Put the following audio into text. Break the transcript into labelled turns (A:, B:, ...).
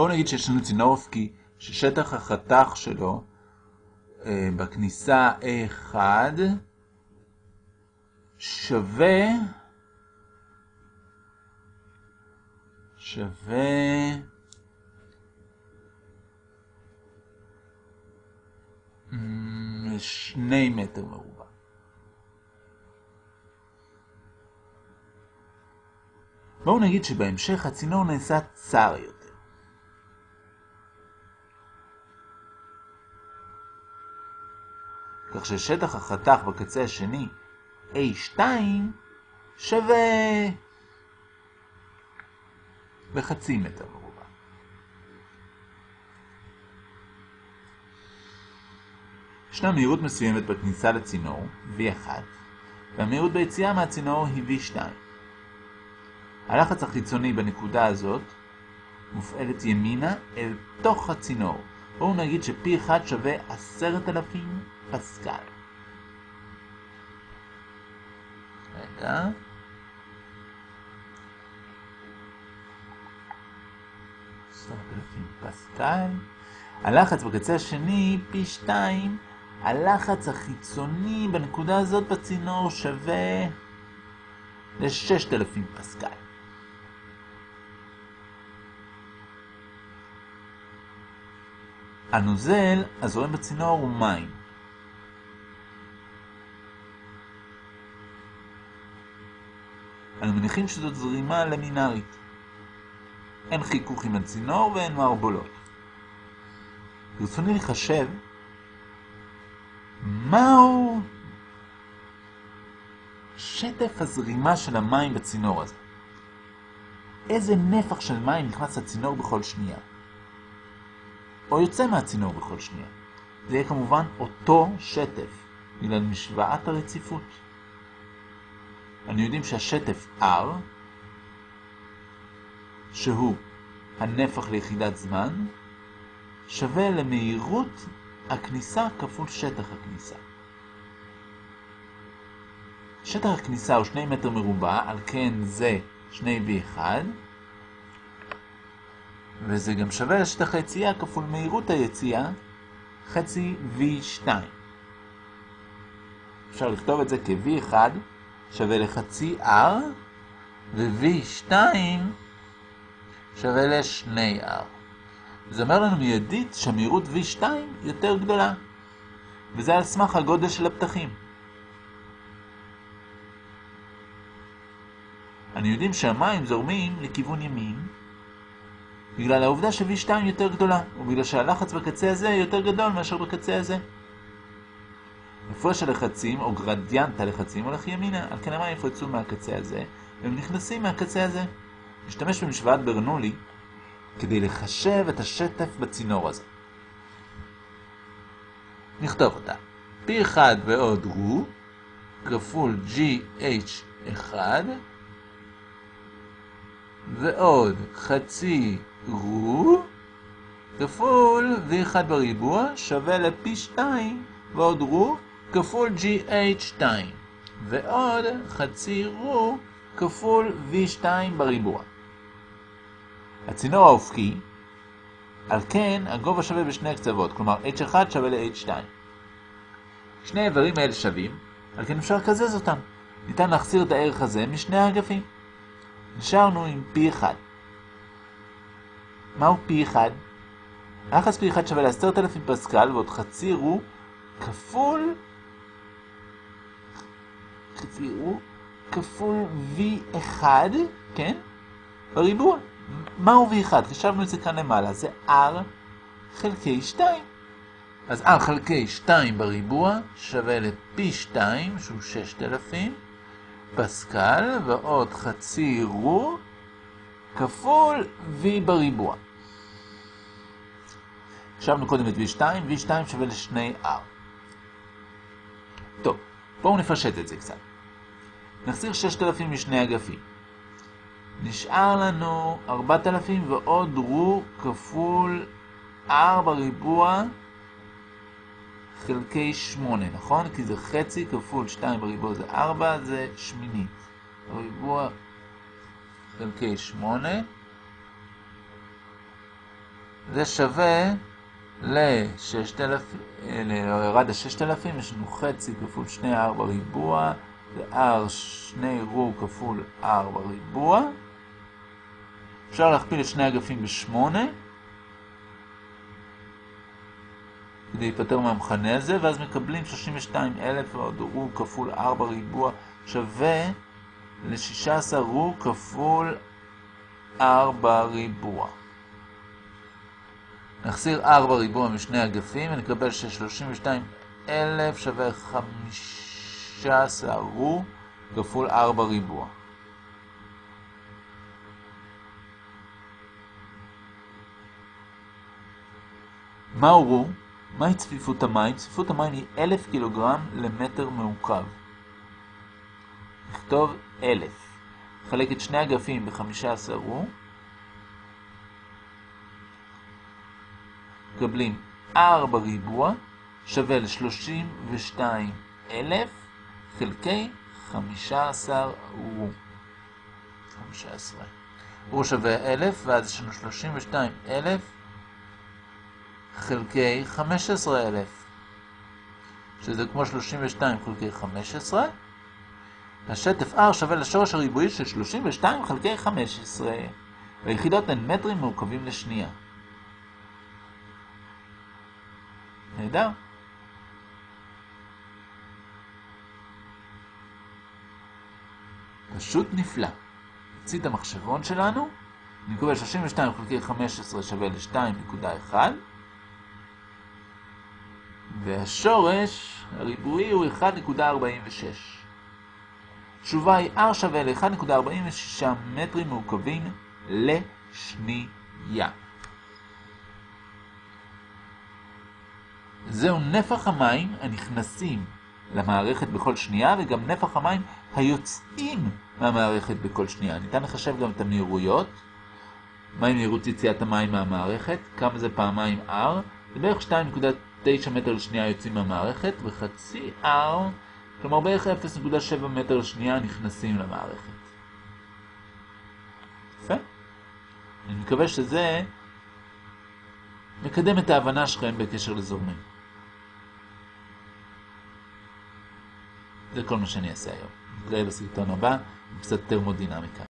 A: בואו נגיד שיש לנו צינור אופקי ששטח החתך שלו אה, בכניסה A1 שווה שווה שני מטר מרובע. בואו נגיד שבהמשך הצינור נעשה צר יותר. כך ששטח החתך בקצה השני A2 שווה בחצי מטר מרובע. ישנה מהירות מסוימת בכניסה לצינור, V1, והמהירות ביציאה מהצינור היא V2. הלחץ החיצוני בנקודה הזאת מופעלת ימינה אל תוך הצינור. בואו נגיד ש-P1 שווה 10,000 פסקל. רגע. פסקל. הלחץ בקצה השני, פי 2, הלחץ החיצוני בנקודה הזאת בצינור שווה ל-6,000 פסקל. הנוזל הזורם בצינור הוא מים. מניחים שזאת זרימה למינארית. אין חיכוך עם הצינור ואין מערבולות. ברצוני לחשב מהו שטף הזרימה של המים בצינור הזה. איזה נפח של מים נכנס לצינור בכל שנייה. או יוצא מהצינור בכל שנייה. זה יהיה כמובן אותו שטף, בגלל משוואת הרציפות. אנו יודעים שהשטף R, שהוא הנפח ליחידת זמן, שווה למהירות הכניסה כפול שטח הכניסה. שטח הכניסה הוא 2 מטר מרובע, על כן זה 2V1, וזה גם שווה לשטח היציאה כפול מהירות היציאה, חצי V2. אפשר לכתוב את זה כ-V1 שווה לחצי R, ו-V2 שווה ל-2R. זה אומר לנו מיידית שהמהירות V2 יותר גדולה, וזה על סמך הגודל של הפתחים. אני יודעים שהמים זורמים לכיוון ימין, בגלל העובדה ש-V2 יותר גדולה, ובגלל שהלחץ בקצה הזה יותר גדול מאשר בקצה הזה. הפרש הלחצים, או גרדיאנט הלחצים, הולך ימינה, על כן המים יפרצו מהקצה הזה, והם נכנסים מהקצה הזה. נשתמש במשוואת ברנולי כדי לחשב את השטף בצינור הזה. נכתוב אותה. P1 ועוד רו כפול GH1 ועוד חצי רו כפול V1 בריבוע שווה ל-P2 ועוד רו כפול GH2 ועוד חצי רו כפול V2 בריבוע. הצינור האופקי, על כן הגובה שווה בשני הקצוות, כלומר H1 שווה ל-H2. שני האיברים האלה שווים, על כן אפשר לקזז אותם. ניתן להחסיר את הערך הזה משני האגפים. נשארנו עם P1. מהו P1? היחס P1 שווה ל-10,000 פסקל ועוד חצי רו כפול חצי כפול V1, כן? בריבוע. מהו V1? חשבנו את זה כאן למעלה, זה R חלקי 2. אז R חלקי 2 בריבוע שווה ל-P2, שהוא 6,000, פסקל, ועוד חצי רו, כפול V בריבוע. חשבנו קודם את V2, V2 שווה ל-2R. טוב, בואו נפשט את זה קצת. נחסיר 6,000 משני אגפים. נשאר לנו 4,000 ועוד רו כפול 4 ריבוע חלקי 8, נכון? כי זה חצי כפול 2 בריבוע זה 4, זה שמינית. ריבוע חלקי 8. זה שווה ל-6,000, ירד ה-6,000, יש לנו חצי כפול 2 r בריבוע, זה r 2 רו כפול r בריבוע. אפשר להכפיל את שני אגפים ב-8, כדי להיפטר מהמכנה הזה, ואז מקבלים 32,000 ועוד רו כפול 4 ריבוע שווה ל-16 רו כפול 4 ריבוע. נחסיר 4 ריבוע משני אגפים ונקבל ש-32,000 שווה 15 רו כפול 4 ריבוע. מהו רו? מהי צפיפות המים? צפיפות המים היא 1,000 קילוגרם למטר מעוקב. נכתוב 1,000. חלק את שני אגפים ב-15 רו. מקבלים 4 ריבוע שווה ל-32,000 חלקי 15 רו. 15. רו שווה 1,000 ואז יש לנו 32,000 חלקי 15,000, שזה כמו 32 חלקי 15. השטף R שווה לשורש הריבועי של 32 חלקי 15, והיחידות הן מטרים מעוקבים לשנייה. נהדר. פשוט נפלא. נוציא את המחשבון שלנו, נקבל 32 חלקי 15 שווה ל-2.1 והשורש הריבועי הוא 1.46. תשובה היא R שווה ל-1.46 מטרים מעוקבים לשנייה. זהו נפח המים הנכנסים למערכת בכל שנייה וגם נפח המים היוצאים מהמערכת בכל שנייה. ניתן לחשב גם את המהירויות. מהי מהירות יציאת המים מהמערכת? כמה זה פעמיים R? זה בערך 2.9 מטר לשנייה יוצאים מהמערכת וחצי R, כלומר בערך 0.7 מטר לשנייה נכנסים למערכת. יפה. אני מקווה שזה מקדם את ההבנה שלכם בקשר לזורמים. זה כל מה שאני אעשה היום. נתראה בסרטון הבא קצת טרמודינמיקה.